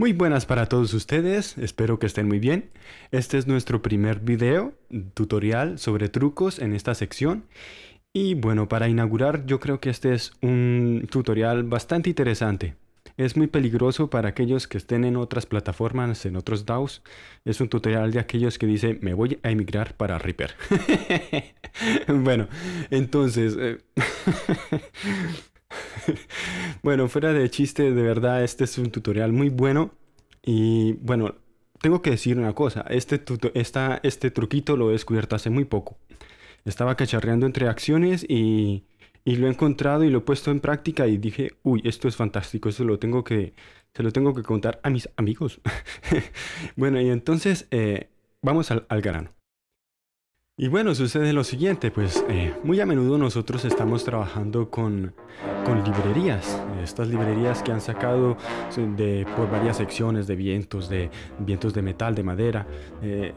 Muy buenas para todos ustedes, espero que estén muy bien. Este es nuestro primer video tutorial sobre trucos en esta sección. Y bueno, para inaugurar yo creo que este es un tutorial bastante interesante. Es muy peligroso para aquellos que estén en otras plataformas, en otros DAOs. Es un tutorial de aquellos que dice me voy a emigrar para Reaper. bueno, entonces... Bueno, fuera de chiste, de verdad, este es un tutorial muy bueno. Y bueno, tengo que decir una cosa. Este, este truquito lo he descubierto hace muy poco. Estaba cacharreando entre acciones y, y, lo he encontrado y lo he puesto en práctica y dije, uy, esto es fantástico, esto lo tengo que, se lo tengo que contar a mis amigos. bueno, y entonces eh, vamos al grano. Y bueno, sucede lo siguiente, pues eh, muy a menudo nosotros estamos trabajando con, con, librerías, estas librerías que han sacado de, por varias secciones de vientos, de vientos de metal, de madera, eh,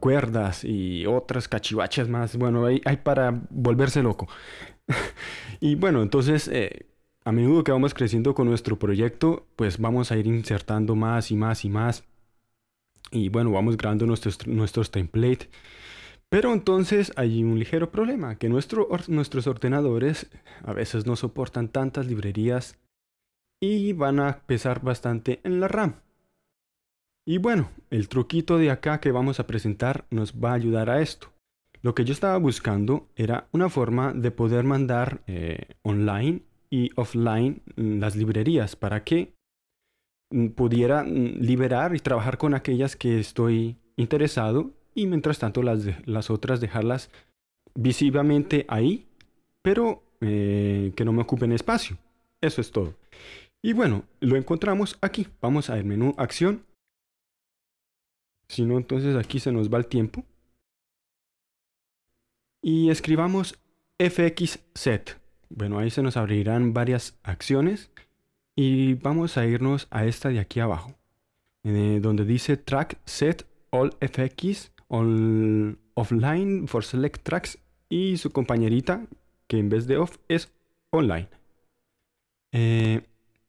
cuerdas y otras cachivaches más, bueno, hay, hay para volverse loco. y bueno, entonces... Eh, a menudo que vamos creciendo con nuestro proyecto, pues vamos a ir insertando más y más y más. Y bueno, vamos creando nuestros, nuestros templates pero entonces hay un ligero problema, que nuestros ordenadores a veces no soportan tantas librerías y van a pesar bastante en la RAM. Y bueno, el truquito de acá que vamos a presentar nos va a ayudar a esto. Lo que yo estaba buscando era una forma de poder mandar eh, online y offline las librerías para que mm, pudiera mm, liberar y trabajar con aquellas que estoy interesado y mientras tanto las, las otras dejarlas visiblemente ahí, pero eh, que no me ocupen espacio. Eso es todo. Y bueno, lo encontramos aquí. Vamos al menú acción. Si no, entonces aquí se nos va el tiempo. Y escribamos fxset. Bueno, ahí se nos abrirán varias acciones. Y vamos a irnos a esta de aquí abajo. Eh, donde dice track set all fx offline for select tracks y su compañerita que en vez de off es online. Eh,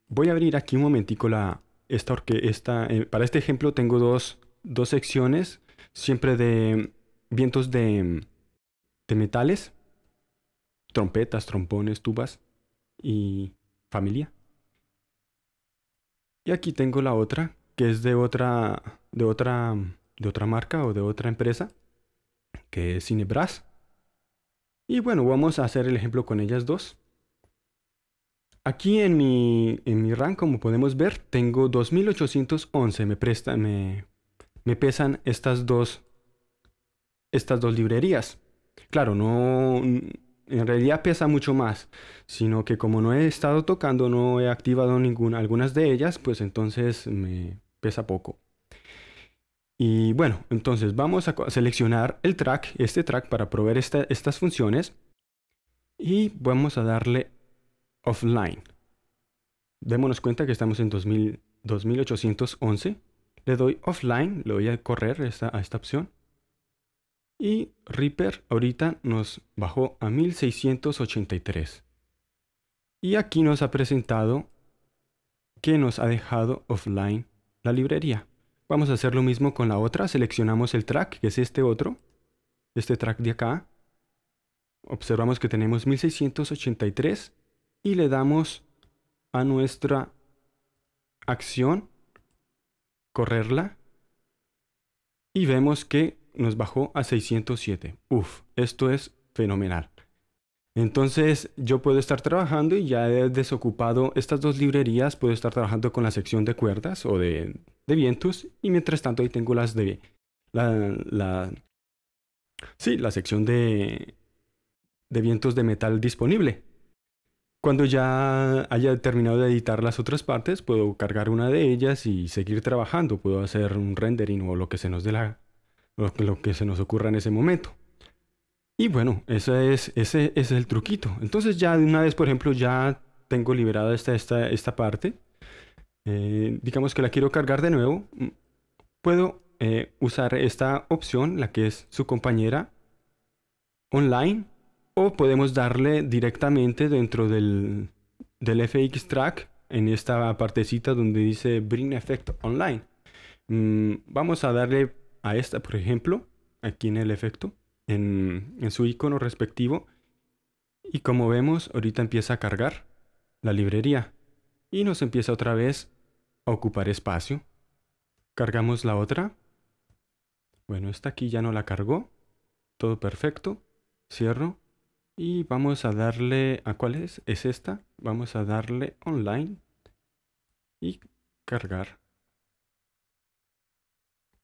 voy a abrir aquí un momentico la, esta, esta eh, para este ejemplo tengo dos, dos secciones siempre de vientos de, de metales, trompetas, trompones, tubas y familia. Y aquí tengo la otra, que es de otra, de otra de otra marca o de otra empresa, que es Cinebras. Y bueno, vamos a hacer el ejemplo con ellas dos. Aquí en mi, en mi RAM, como podemos ver, tengo 2811. Me, presta, me, me pesan estas dos, estas dos librerías. Claro, no, en realidad pesa mucho más, sino que como no he estado tocando, no he activado ninguna, algunas de ellas, pues entonces me pesa poco. Y bueno, entonces vamos a seleccionar el track, este track para proveer estas funciones. Y vamos a darle offline. Démonos cuenta que estamos en 2811. Le doy offline, le voy a correr esta, a esta opción. Y Reaper ahorita nos bajó a 1683. Y aquí nos ha presentado que nos ha dejado offline la librería. Vamos a hacer lo mismo con la otra. Seleccionamos el track, que es este otro. Este track de acá. Observamos que tenemos 1683 y le damos a nuestra acción correrla y vemos que nos bajó a 607. Uf, esto es fenomenal. Entonces yo puedo estar trabajando y ya he desocupado estas dos librerías, puedo estar trabajando con la sección de cuerdas o de, vientos y mientras tanto ahí tengo las de la, la sí, la sección de, de vientos de metal disponible. Cuando ya haya terminado de editar las otras partes, puedo cargar una de ellas y seguir trabajando. Puedo hacer un rendering o lo que se nos dé la, lo que se nos ocurra en ese momento. Y bueno, ese es, ese, es el truquito. Entonces ya de una vez, por ejemplo, ya tengo liberada esta, esta, esta parte. Eh, digamos que la quiero cargar de nuevo. Mm, puedo eh, usar esta opción, la que es su compañera online. O podemos darle directamente dentro del, del FX track en esta partecita donde dice Bring Effect Online. Mm, vamos a darle a esta, por ejemplo, aquí en el efecto, en, en su icono respectivo. Y como vemos, ahorita empieza a cargar la librería. Y nos empieza otra vez ocupar espacio. Cargamos la otra. Bueno, esta aquí ya no la cargó. Todo perfecto. Cierro. Y vamos a darle... ¿A cuál es? Es esta. Vamos a darle online. Y cargar.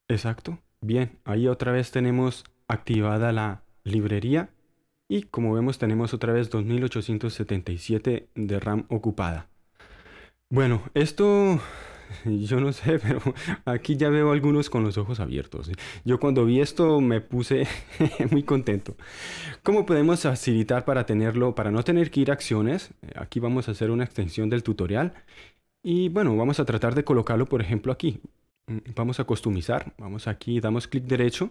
Exacto. Bien, ahí otra vez tenemos activada la librería. Y como vemos tenemos otra vez 2877 de RAM ocupada. Bueno, esto yo no sé, pero aquí ya veo algunos con los ojos abiertos. Yo cuando vi esto me puse muy contento. ¿Cómo podemos facilitar para tenerlo, para no tener que ir a acciones? Aquí vamos a hacer una extensión del tutorial. Y bueno, vamos a tratar de colocarlo, por ejemplo, aquí. Vamos a customizar. Vamos aquí, damos clic derecho.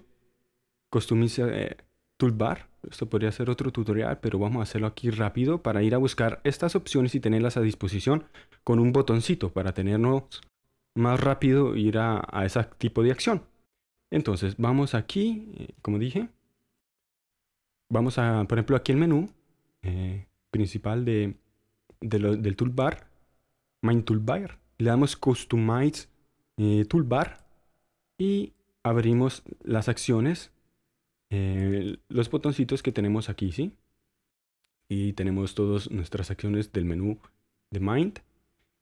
Customize eh, toolbar. Esto podría ser otro tutorial, pero vamos a hacerlo aquí rápido para ir a buscar estas opciones y tenerlas a disposición con un botoncito para tenernos más rápido ir a, ese tipo de acción. Entonces vamos aquí, eh, como dije, vamos a, por ejemplo, aquí el menú eh, principal de, del toolbar, Main Toolbar, le damos Customize eh, Toolbar y abrimos las acciones eh, los botoncitos que tenemos aquí, ¿sí? Y tenemos todas nuestras acciones del menú de Mind.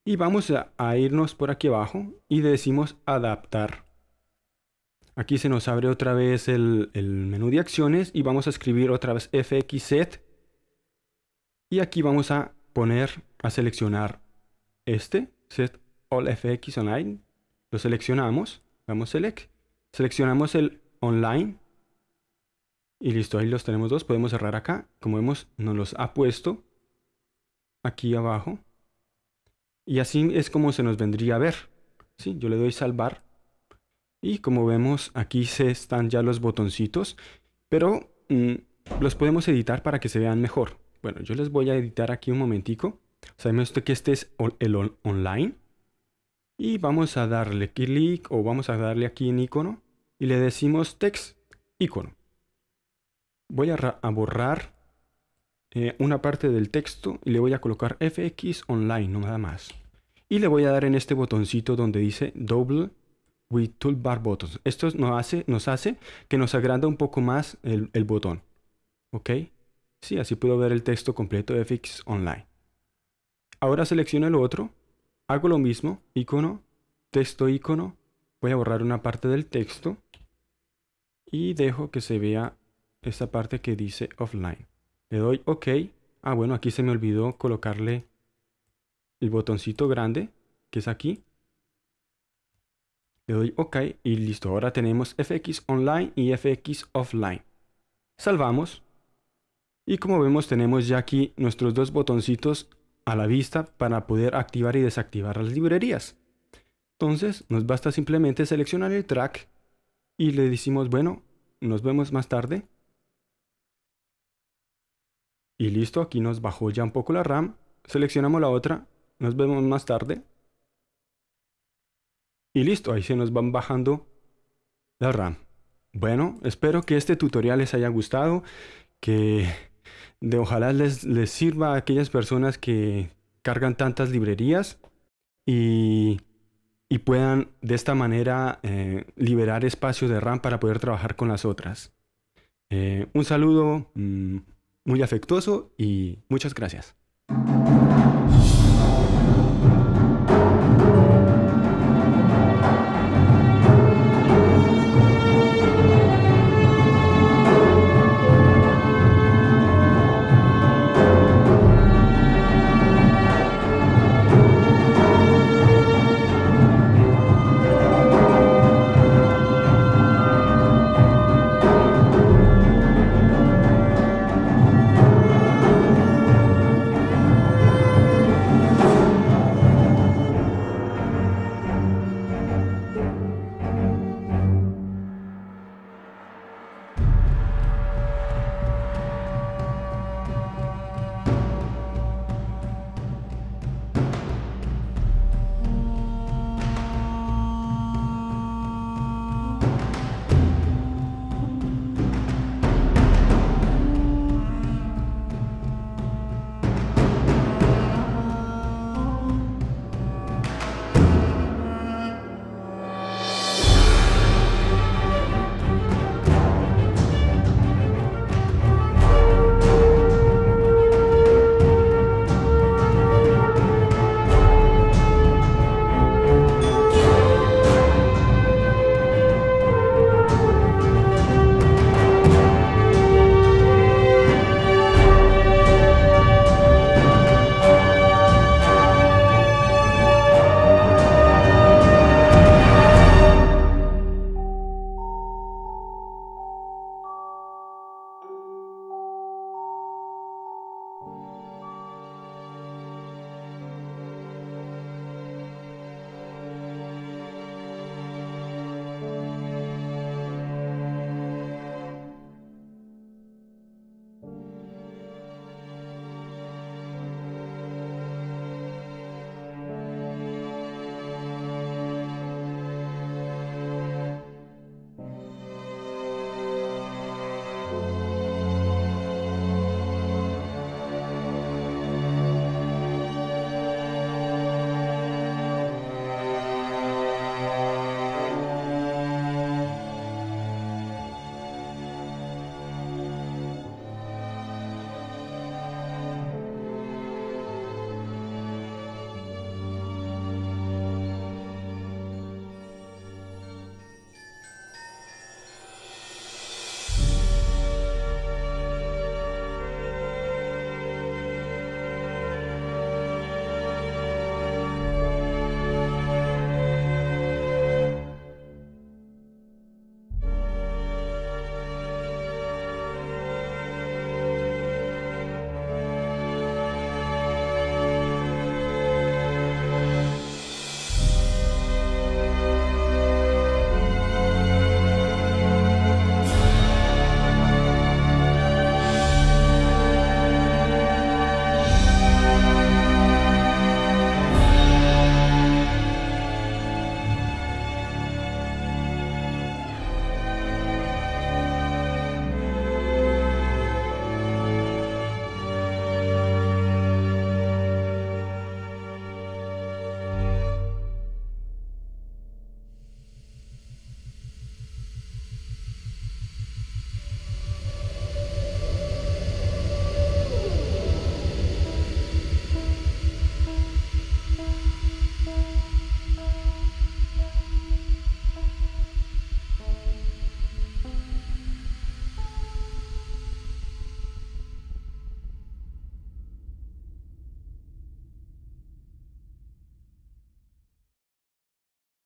Y vamos a, irnos por aquí abajo y decimos adaptar. Aquí se nos abre otra vez el, el menú de acciones y vamos a escribir otra vez fxset. Y aquí vamos a poner, a seleccionar este, set all fx online. Lo seleccionamos, damos select. Seleccionamos el online y listo, ahí los tenemos dos. Podemos cerrar acá. Como vemos, nos los ha puesto aquí abajo. Y así es como se nos vendría a ver. ¿sí? Yo le doy salvar. Y como vemos, aquí se están ya los botoncitos. Pero mm, los podemos editar para que se vean mejor. Bueno, yo les voy a editar aquí un momentico. Sabemos que este es el online. Y vamos a darle clic o vamos a darle aquí en icono. Y le decimos text icono voy a, borrar eh, una parte del texto y le voy a colocar FX Online, no nada más. Y le voy a dar en este botoncito donde dice Double with Toolbar Buttons. Esto nos hace, nos hace que nos agranda un poco más el, botón. ¿Ok? Sí, así puedo ver el texto completo de FX Online. Ahora selecciono el otro, hago lo mismo, icono, texto icono, voy a borrar una parte del texto y dejo que se vea esta parte que dice offline. Le doy OK. Ah, bueno, aquí se me olvidó colocarle el botoncito grande, que es aquí. Le doy OK y listo. Ahora tenemos FX Online y FX Offline. Salvamos. Y como vemos tenemos ya aquí nuestros dos botoncitos a la vista para poder activar y desactivar las librerías. Entonces nos basta simplemente seleccionar el track y le decimos, bueno, nos vemos más tarde. Y listo, aquí nos bajó ya un poco la RAM. Seleccionamos la otra. Nos vemos más tarde. Y listo, ahí se nos van bajando la RAM. Bueno, espero que este tutorial les haya gustado. Que de ojalá les, les sirva a aquellas personas que cargan tantas librerías. Y, y puedan de esta manera eh, liberar espacio de RAM para poder trabajar con las otras. Eh, un saludo. Mm, muy afectuoso y muchas gracias.